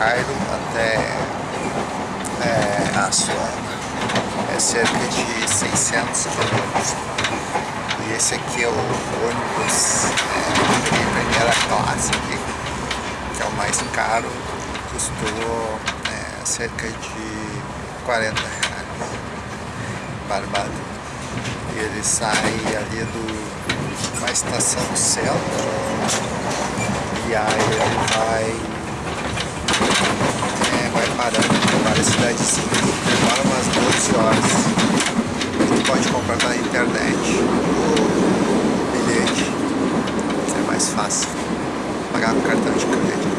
até é, a Suana. É cerca de 600 quilômetros. E esse aqui é o ônibus é, de primeira classe aqui, que é o mais caro, custou é, cerca de 40 reais. Barbado. E ele sai ali do uma estação centro e aí ele vai é, vai várias cidadezinhas. Demora umas 12 horas. Você pode comprar na internet o bilhete. É mais fácil. Pagar com cartão de crédito.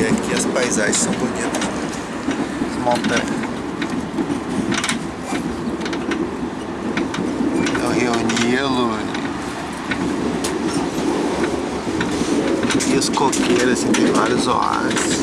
E aqui as paisagens são bonitas. As montanhas. É o Rio Nilo. E os coqueiros, assim, tem vários oásis.